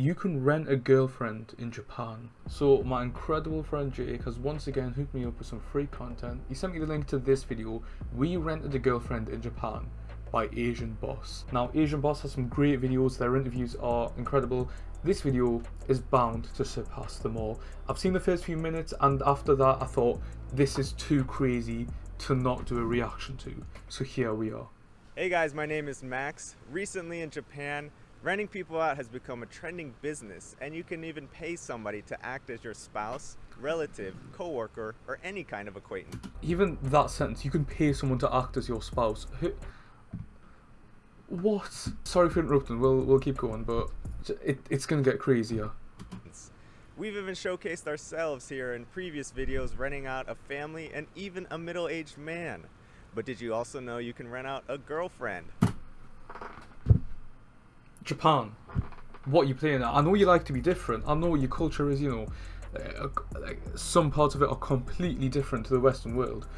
you can rent a girlfriend in Japan. So my incredible friend Jake has once again hooked me up with some free content. He sent me the link to this video. We rented a girlfriend in Japan by Asian Boss. Now Asian Boss has some great videos, their interviews are incredible. This video is bound to surpass them all. I've seen the first few minutes and after that I thought this is too crazy to not do a reaction to. So here we are. Hey guys, my name is Max. Recently in Japan, renting people out has become a trending business and you can even pay somebody to act as your spouse, relative, co-worker, or any kind of acquaintance. Even that sentence, you can pay someone to act as your spouse. Who, what? Sorry for interrupting. We'll we'll keep going, but it, it's gonna get crazier. We've even showcased ourselves here in previous videos renting out a family and even a middle-aged man. But did you also know you can rent out a girlfriend? Japan, what you playing at? I know you like to be different. I know your culture is, you know, uh, like some parts of it are completely different to the Western world.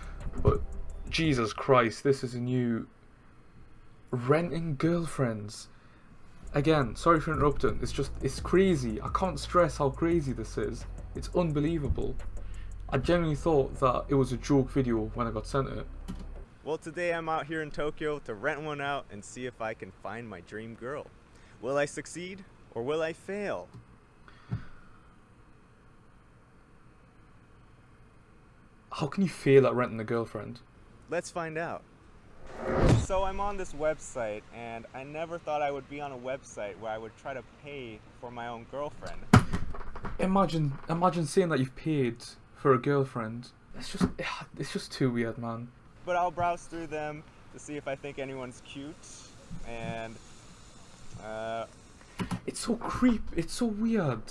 But Jesus Christ, this is a new renting girlfriends. Again, sorry for interrupting. It's just, it's crazy. I can't stress how crazy this is. It's unbelievable. I genuinely thought that it was a joke video when I got sent it. Well, today I'm out here in Tokyo to rent one out and see if I can find my dream girl. Will I succeed or will I fail? How can you fail at renting a girlfriend? Let's find out. So I'm on this website and I never thought I would be on a website where I would try to pay for my own girlfriend. Imagine, imagine saying that you've paid for a girlfriend. It's just, it's just too weird, man. But I'll browse through them to see if I think anyone's cute and uh, it's so creep. It's so weird.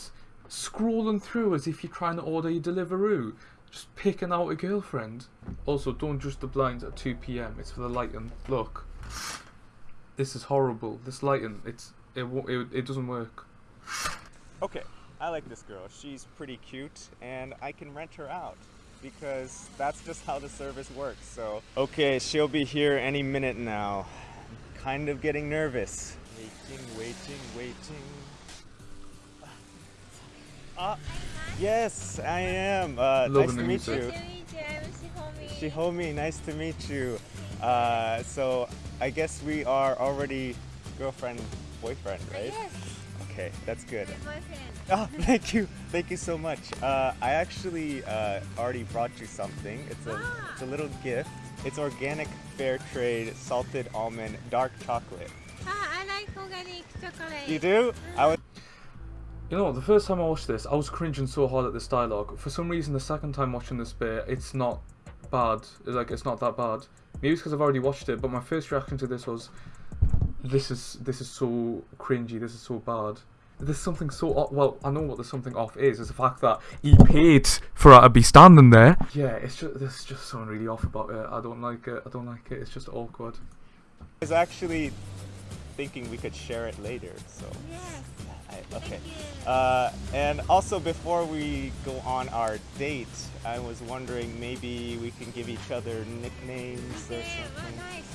Scrolling through as if you're trying to order your Deliveroo. Just picking out a girlfriend. Also, don't adjust the blinds at 2 p.m. It's for the lighting. Look. This is horrible. This lighting, it's it it, it doesn't work. Okay, I like this girl. She's pretty cute, and I can rent her out because that's just how the service works. So, okay, she'll be here any minute now. I'm kind of getting nervous. Waiting, waiting, waiting. Ah, yes, I am. Uh, nice to meet you. Shihomi, nice to meet you. Uh, so I guess we are already girlfriend, boyfriend, right? Yes. Okay, that's good. Oh, thank you, thank you so much. Uh, I actually uh, already brought you something. It's a, Ah. it's a little gift. It's organic, fair trade, salted almond, dark chocolate. I like organic chocolate. You do? I was. You know, the first time I watched this, I was cringing so hard at this dialogue. For some reason, the second time watching this bit, it's not bad. It's like it's not that bad. Maybe it's because I've already watched it, but my first reaction to this was, "This is this is so cringy. This is so bad." There's something so off. Well, I know what the something off is. It's the fact that he paid for her to be standing there. Yeah, it's just there's just something really off about it. I don't like it. I don't like it. It's just awkward. I was actually thinking we could share it later. So. Yes. I, okay. Uh, and also, before we go on our date, I was wondering maybe we can give each other nicknames or Okay, well, something. nice.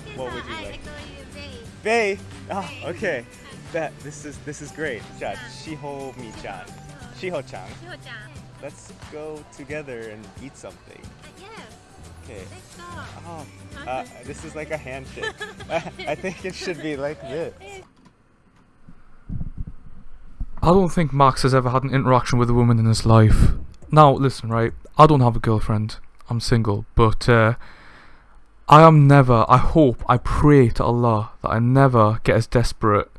Okay, What so would you I like? call you Bay. Bay. Ah, okay. That this is this is great. Ja, Shiho mi-chan, Shiho-chan. Shiho-chan. Let's go together and eat something. Yes. Okay. Oh, uh, this is like a handshake. I think it should be like this. I don't think Max has ever had an interaction with a woman in his life. Now, listen, right? I don't have a girlfriend. I'm single, but uh, I am never. I hope, I pray to Allah that I never get as desperate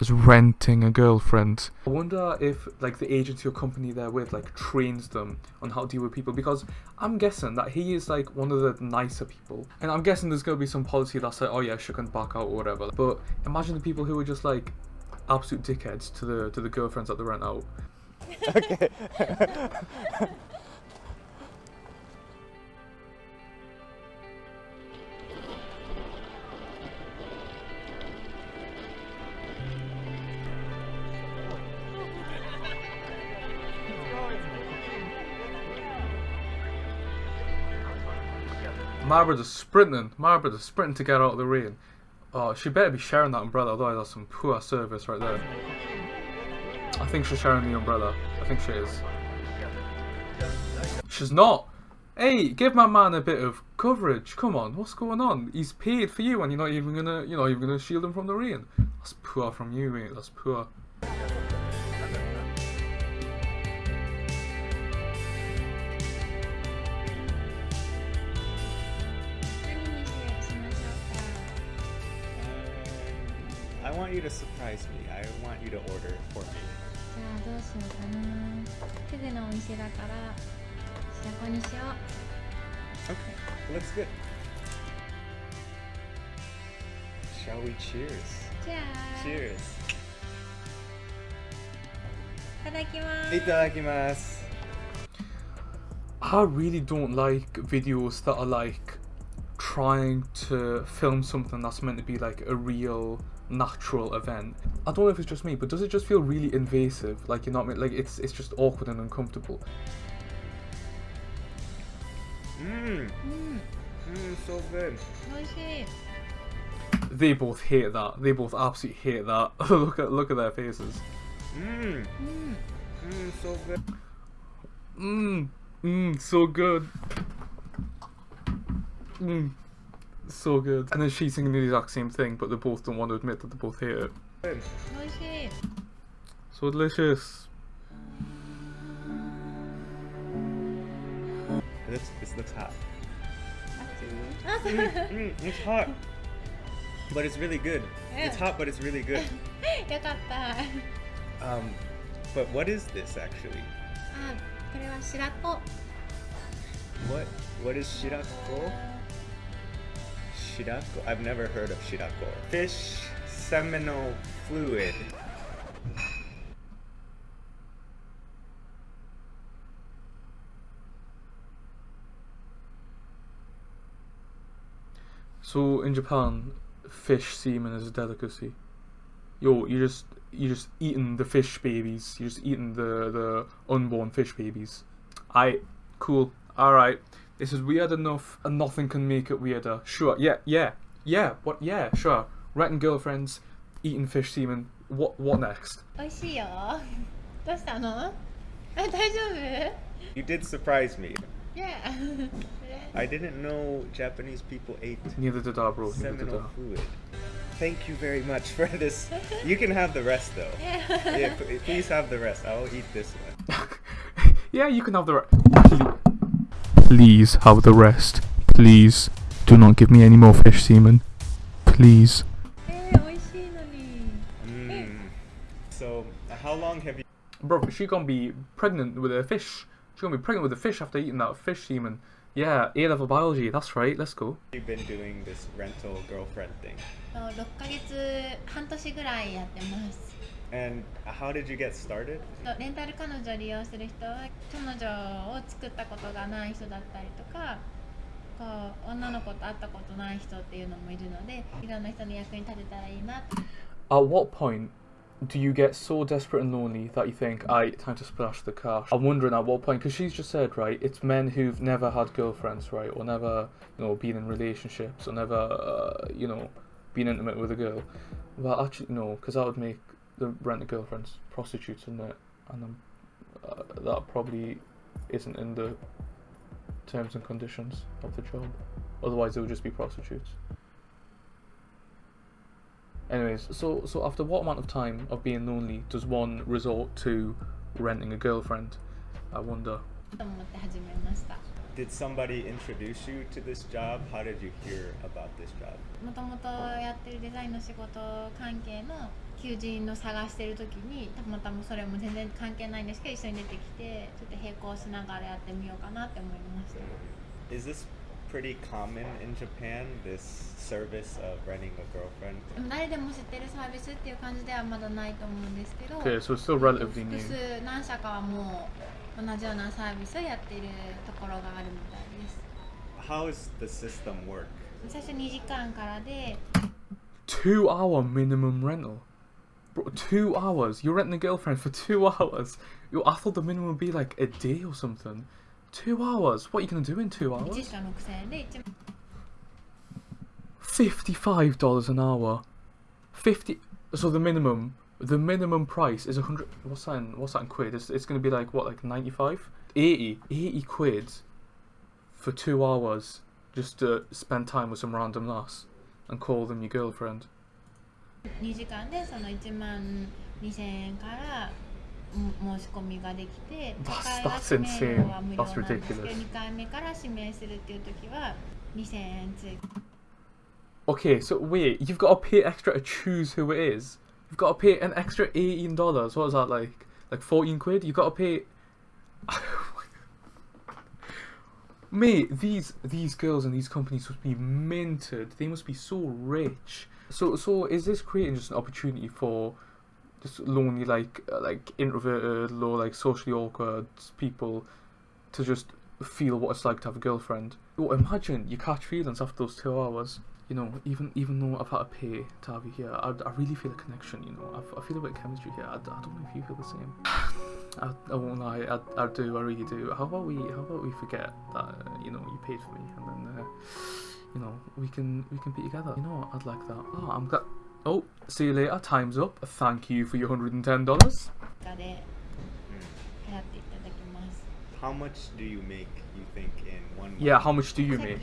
as renting a girlfriend. I wonder if, like, the agency or company they're with, like, trains them on how to deal with people because I'm guessing that he is like one of the nicer people, and I'm guessing there's gonna be some policy that's like, oh yeah, she can back out or whatever. But imagine the people who are just like absolute dickheads to the to the girlfriends that they rent out. Okay. My brother's sprinting. My brother's sprinting to get out of the rain. Oh, she better be sharing that umbrella, otherwise that's some poor service right there. I think she's sharing the umbrella. I think she is. She's not. Hey, give my man a bit of coverage. Come on, what's going on? He's paid for you, and you're not even gonna, you know, you're gonna shield him from the rain. That's poor from you, mate. That's poor. to surprise me. I want you to order for me. うかじゃあどうしようかなフグのお店だから白子にしよう Okay, looks good. Shall we cheers? じゃあ Cheers. いただきますいただきます。 I really don't like videos that are like trying to film something that's meant to be like a real natural event. I don't know if it's just me, but does it just feel really invasive? Like you're not like it's it's just awkward and uncomfortable. Mmm. Mmm. Mm, so good. Oishii. They both hate that. They both absolutely hate that. look at look at their faces. Mmm. Mmm. Mm, so good. Mmm. Mmm. So good. Mmm so good. And then she's singing the exact same thing, but they both don't want to admit that they both hate it. Delicious. So delicious. This, this looks hot. mm, mm, it's hot, but it's really good. It's hot, but it's really good. um, but what is this actually? Ah, what? What is shirako? Shirako? I've never heard of shirako. Fish seminal fluid. So in Japan, fish semen is a delicacy. Yo, you just you just eating the fish babies. You're just eating the the unborn fish babies. I cool. All right. This is weird enough, and nothing can make it weirder. Sure. Yeah. Yeah. Yeah. What? Yeah. Sure. Renting girlfriends, eating fish semen. What? What next? 美味しいよどうしたのあ大丈夫 You did surprise me. Yeah I didn't know Japanese people ate Neither did I, bro. Neither did seminal I. fluid. Thank you very much for this. You can have the rest though. Yeah, p- please have the rest. I'll eat this one. yeah, you can have the rest. Please have the rest. Please do not give me any more fish semen. Please. えー、美味しいのに Mm. So, how long have you Bro, she gonna be pregnant with a fish. She's gonna be pregnant with a fish after eating that fish semen. Yeah, A level biology, that's right, let's go. been doing this rental girlfriend thing? そう6ヶ月半年ぐらいやってます And how did you get started? そうレンタル彼女を利用する人は彼女を作ったことがない人だったりとかこう女の子と会ったことない人っていうのもいるのでいろんな人の役に立てたらいいな At what point do you get so desperate and lonely that you think, I time to splash the cash? I'm wondering at what point, because she's just said, right, it's men who've never had girlfriends, right, or never, you know, been in relationships, or never, uh, you know, been intimate with a girl. Well, actually, no, because that would make the rent a girlfriend's prostitutes in it, and uh, that probably isn't in the terms and conditions of the job. Otherwise, it would just be prostitutes. Anyways, so so after what amount of time of being lonely does one resort to renting a girlfriend? I wonder. Did somebody introduce you to this job? How did you hear about this job? 求人の探してる時にたまたまそれも全然関係ないんですけど一緒に出てきてちょっと並行しながらやってみようかなって思いました Is this pretty common in Japan, this service of renting a girlfriend? でも誰でも知ってるサービスっていう感じではまだないと思うんですけど Okay, so still relatively new. 複数何社かはもう同じようなサービスをやっているところがあるみたいです How does the system work? 最初2時間からで Two hour minimum rental. Bro, two hours? You're renting a girlfriend for two hours? Yo, I thought the minimum would be like a day or something. Two hours? What are you going to do in two hours? $55 an hour. 50 So the minimum, the minimum price is 100... What's that in, what's that in quid? It's, it's going to be like, what, like 95? 80. 80 quid for two hours just to spend time with some random lass and call them your girlfriend. 2時間でその1万2000円からん申し込みができて That's- 初回は that's 指名料は insane. 無料 That's なんですけど ridiculous. 2回目から指名するっていう時は2000円追加 Okay, so wait, you've got to pay extra to choose who it is. You've got to pay an extra eighteen dollars. What is that like? Like fourteen quid? You've got to pay. Mate, these these girls and these companies must be minted. They must be so rich. So so is this creating just an opportunity for just lonely like uh, like introverted, low like socially awkward people to just feel what it's like to have a girlfriend? Oh, imagine you catch feelings after those two hours you know, even even though I've had to pay to have you here, I, I really feel a connection. You know, I, I feel a bit of chemistry here. I, I don't know if you feel the same. I, I won't lie, I, I do, I really do. How about we how about we forget that uh, you know you paid for me, and then uh, you know, we can we can be together. You know what? I'd like that. Oh, I'm glad. Oh, see you later. Time's up. Thank you for your hundred and ten dollars. How much do you make? You think in one? Month? Yeah. How much do you make?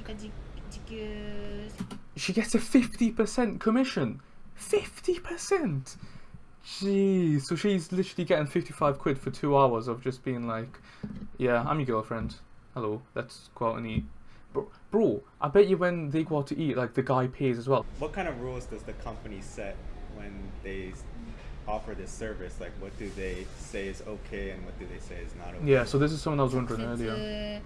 She gets a fifty percent commission. Fifty percent. Jeez. So she's literally getting fifty-five quid for two hours of just being like, "Yeah, I'm your girlfriend. Hello. Let's go out and eat." Bro, bro, I bet you when they go out to eat, like the guy pays as well. What kind of rules does the company set when they s- offer this service? Like, what do they say is okay and what do they say is not okay? Yeah. So this is something I was 直 wondering earlier. 接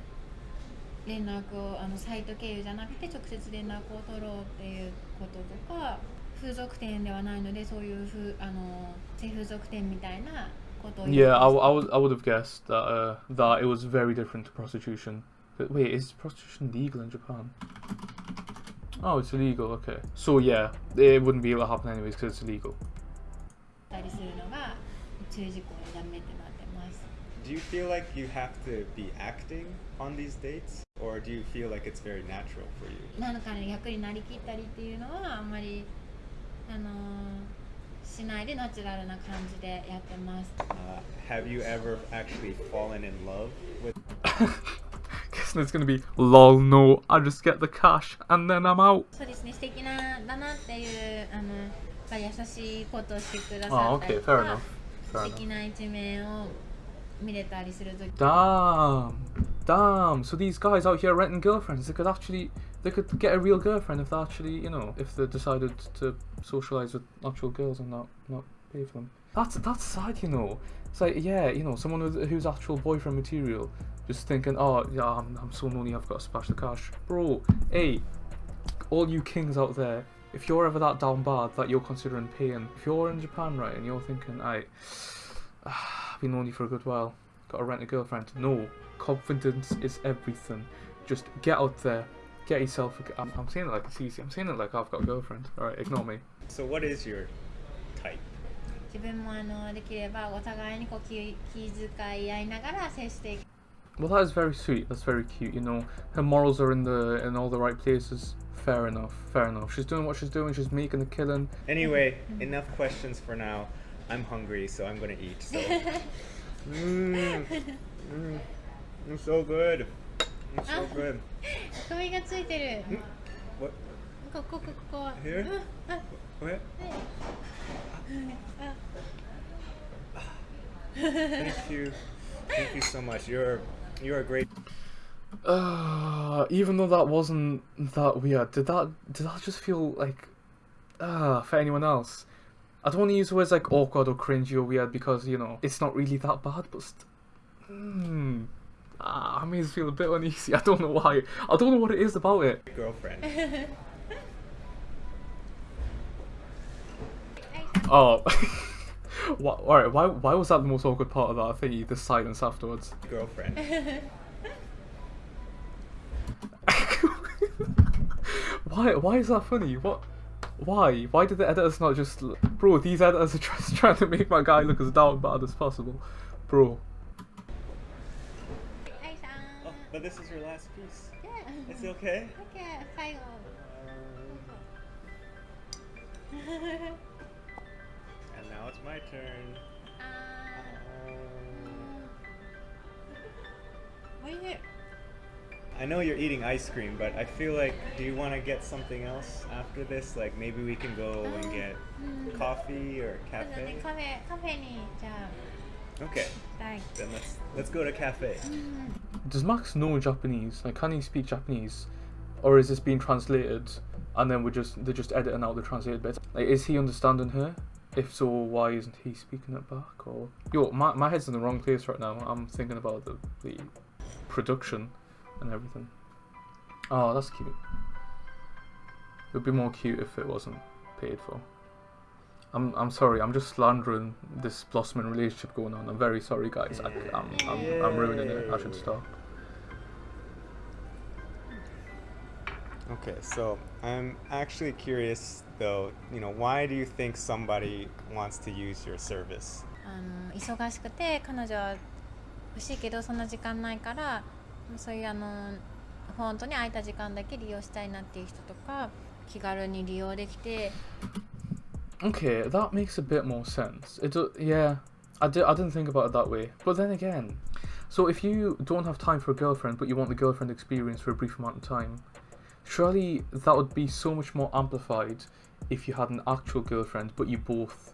連絡をあのサイト経由じゃなくて直接連絡を取ろうっていうこととか風俗店ではないのでそういうふあの性風俗店みたいなことを言う Yeah, I, w- I would I would have guessed that uh, that it was very different to prostitution. But wait, is prostitution legal in Japan? Oh, it's illegal. Okay. So yeah, it wouldn't be able to happen anyways because it's illegal. たりするのが注意事項でダメってなってます。 Do you feel like you have to be acting on these dates? Or do you feel like it's very natural for you? なのかね役になりきったりっていうのはあんまりあのしないでナチュラルな感じでやってます。 Uh, have you ever actually fallen in love with Guessing it's gonna be lol. No, I just get the cash and then I'm out. そうですね素敵なだなっていうあのやっぱ優しいことをしてくだ Oh, さったり okay, と fair か enough. Fair 素 enough. 敵な一面を見れたりするとき Damn, damn. So these guys out here renting girlfriends, they could actually, they could get a real girlfriend if they actually, you know, if they decided to socialize with actual girls and not not pay for them. That's that's sad, you know. It's like yeah, you know, someone with, who's actual boyfriend material, just thinking, oh yeah, I'm, I'm so lonely, I've got to splash the cash, bro. Hey, all you kings out there, if you're ever that down bad that you're considering paying, if you're in Japan right and you're thinking, I, I've been lonely for a good while, gotta rent a girlfriend. No, confidence is everything. Just get out there, get yourself. A, g- I'm, I'm saying it like it's easy. I'm saying it like I've got a girlfriend. All right, ignore me. So, what is your type? 自分もあのできればお互いにこう気気遣い合いながら接していく Well, that is very sweet. That's very cute. You know, her morals are in the in all the right places. Fair enough. Fair enough. She's doing what she's doing. She's making a killing. Anyway, enough questions for now. I'm hungry, so I'm gonna eat. So. mm, mm, it's so good. It's so good. 首がついてる What? こここここ Here? うんあ What? あ Thank you. Thank you so much. You're you're a great. Uh, even though that wasn't that weird, did that did that just feel like uh for anyone else? I don't want to use words like awkward or cringy or weird because you know it's not really that bad, but st- hmm, ah, I may just feel a bit uneasy. I don't know why. I don't know what it is about it. girlfriend. Oh, why, all right, why, why was that the most awkward part of that thing? The silence afterwards. Girlfriend. why? Why is that funny? What? Why? Why did the editors not just... Bro, these editors are just trying to make my guy look as down bad as possible. Bro. Oh, but this is your last piece. Yeah. It's okay? Okay, final. Uh, now it's my turn. Uh, what are you? I know you're eating ice cream, but I feel like, do you want to get something else after this? Like maybe we can go and oh, get hmm. coffee or cafe. Cafe, cafe Okay. Then let's let's go to cafe. Mm. Does Max know Japanese? Like, can he speak Japanese, or is this being translated? And then we just they just editing out the translated bits. Like, is he understanding her? If so, why isn't he speaking it back? Or yo, my my head's in the wrong place right now. I'm thinking about the the production and everything. Oh, that's cute. It would be more cute if it wasn't paid for. I'm I'm sorry. I'm just slandering this blossoming relationship going on. I'm very sorry, guys. I, I'm, I'm I'm ruining it. I should stop. Okay, so I'm actually curious though, you know, why do you think somebody wants to use your service? あの忙しくて彼女は欲しいけどそんな時間ないからそういうあの本当に空いた時間だけ利用したいなっていう人とか気軽に利用できて Okay, that makes a bit more sense. It do, yeah, I, di- I didn't think about it that way. But then again, so if you don't have time for a girlfriend, but you want the girlfriend experience for a brief amount of time, surely that would be so much more amplified if you had an actual girlfriend, but you both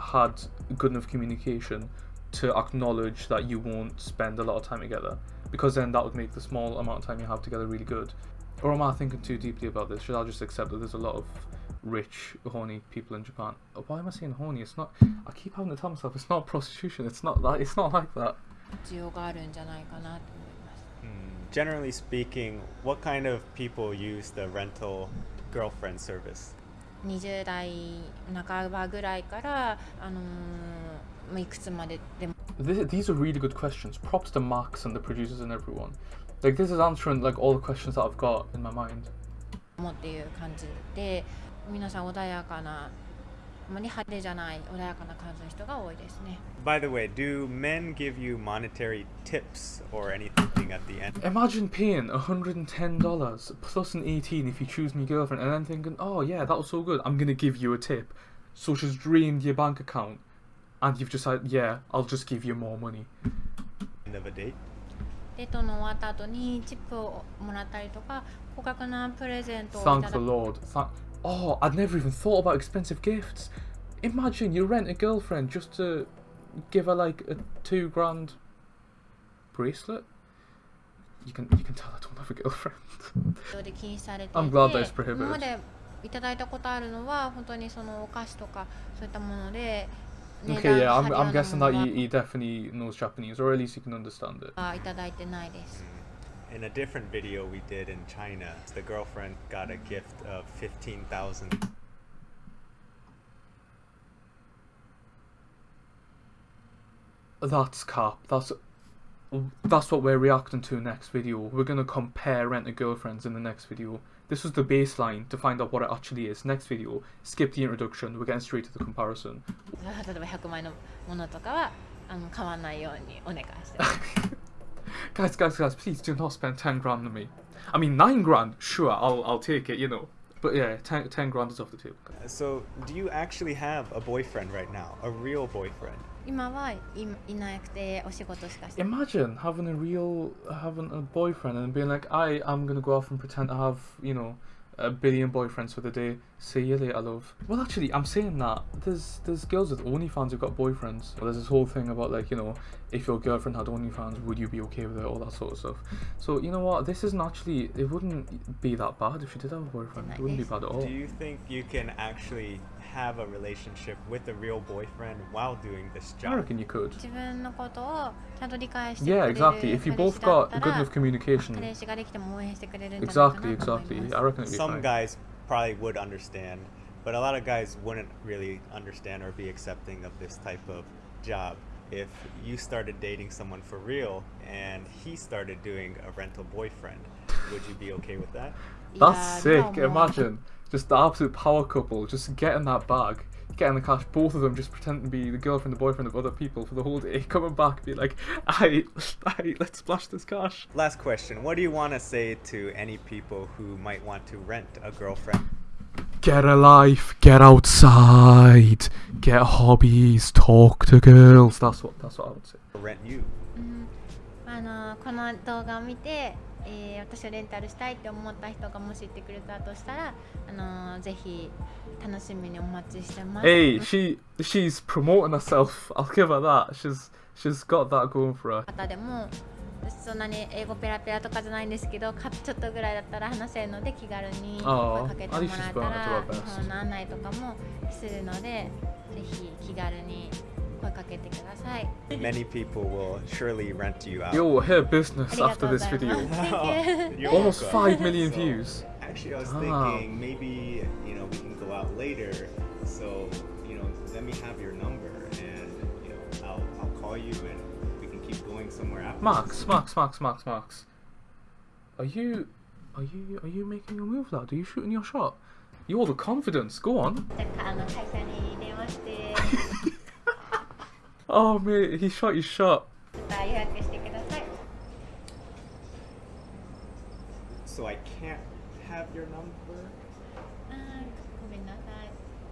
had good enough communication to acknowledge that you won't spend a lot of time together. Because then that would make the small amount of time you have together really good. Or am I thinking too deeply about this? Should I just accept that there's a lot of rich, horny people in Japan? Oh, Why am I saying horny? It's not. I keep having to tell myself it's not prostitution. It's not that. It's not like that Generally speaking, what kind of people use the rental girlfriend service? 20代半ばぐらいから、あのーまあいくつまででも This, these are really good questions. Props to Max and the producers and everyone. Like this is answering like all the questions that I've got in my mind. もっていう感じで皆さん穏やかなあまり派手じゃない穏やかな感じの人が多いですね By the way, do men give you monetary tips or anything at the end? Imagine paying $110 plus an 18 if you choose me girlfriend and then thinking, oh yeah, that was so good, I'm gonna give you a tip. So she's drained your bank account and you've just said, yeah, I'll just give you more money. End of a date? デートの終わった後にチップをもらったりとか高額なプレゼントをい Thank た the だく Lord. Thank- oh, I'd never even thought about expensive gifts. Imagine you rent a girlfriend just to give her like a two grand bracelet. You can you can tell I don't have a girlfriend. で禁止されていて I'm glad that's prohibited. 今までいただいたことあるのは本当にそのお菓子とかそういったもので値 okay, 段 yeah, 張 I'm, るよう I'm な guessing も that の he, he definitely knows Japanese, or at least he can understand it. はいただいてないです In a different video we did in China, the girlfriend got a gift of 15,000. That's cap. That's that's what we're reacting to next video. We're gonna compare rent a girlfriends in the next video. This was the baseline to find out what it actually is. Next video, skip the introduction. We're getting straight to the comparison. 例えば100万円のものとかはあの買わないようにお願いしてます guys, guys, guys, please do not spend ten grand on me. I mean, nine grand, sure, I'll I'll take it, you know. But yeah, 10, 10 grand is off the table. So, do you actually have a boyfriend right now? A real boyfriend? 今はいいなくてお仕事しかして Imagine having a real, having a boyfriend and being like, I am gonna go off and pretend to have, you know, a billion boyfriends for the day. See you later, love. Well, actually, I'm saying that there's there's girls with OnlyFans who've got boyfriends. Well, there's this whole thing about like you know, if your girlfriend had OnlyFans, would you be okay with it? All that sort of stuff. So you know what? This isn't actually. It wouldn't be that bad if she did have a boyfriend. It wouldn't be bad at all. Do you think you can actually have a relationship with a real boyfriend while doing this job? I reckon you could. Yeah, exactly. If you both got good enough communication. Exactly, exactly. I reckon it'd be Some fine. guys probably would understand, but a lot of guys wouldn't really understand or be accepting of this type of job. If you started dating someone for real and he started doing a rental boyfriend, would you be okay with that? That's yeah, sick. No Imagine just the absolute power couple just getting that bag getting the cash. Both of them just pretending to be the girlfriend, the boyfriend of other people for the whole day, coming back, be like, "I, I, let's splash this cash." Last question What do you want to say to any people who might want to rent a girlfriend? Get a life, get outside, get hobbies, talk to girls. That's what that's what I would say. Rent you. うんあのこの動画を見て、えー私をレンタルしたいって思った人がもし言ってくれたとしたら、あのぜひ楽しみにお待ちしてます。Hey, she she's promoting herself. I'll give her that. She's she's got that going for her. 方でもそんなに英語ペラペラとかじゃないんですけどかちょっとぐらいだったら話せるので気軽に声かけてもらえたら日.本の案内とかもするのでぜひ気軽に 声かけてください。 Many people will surely rent you out. Yo, her あ business りが after とうご this ざい video. ます。Thank you. You're Almost welcome. five million So, views. Actually, I was Ah. thinking maybe you know we can go out later. So you know, let me have your number, and you know, I'll I'll call you, and we can keep going somewhere after. Max, Max, Max, Max, Max. Are you are you are you making a move, lad? Are you shooting your shot? You're the confidence. Go on. Oh man, he shot his shot. So I can't have your number?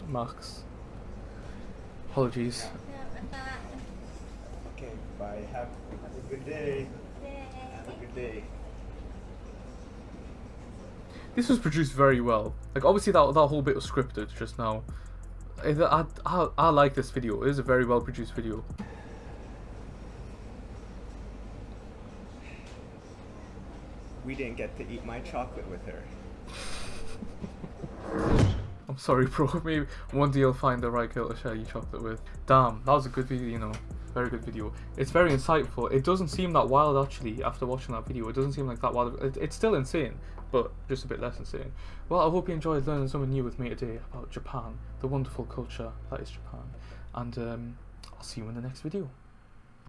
Max. Apologies. Okay, bye. Have, have a good day. Have a good day. This was produced very well. Like obviously that that whole bit was scripted just now. I I, I, I like this video. It is a very well produced video. We didn't get to eat my chocolate with her. I'm sorry, bro. Maybe one day you'll find the right girl to share your chocolate with. Damn, that was a good video, you know. Very good video. It's very insightful. It doesn't seem that wild actually after watching that video. It doesn't seem like that wild. It, it's still insane, but just a bit less insane. Well, I hope you enjoyed learning something new with me today about Japan, the wonderful culture that is Japan. And um, I'll see you in the next video.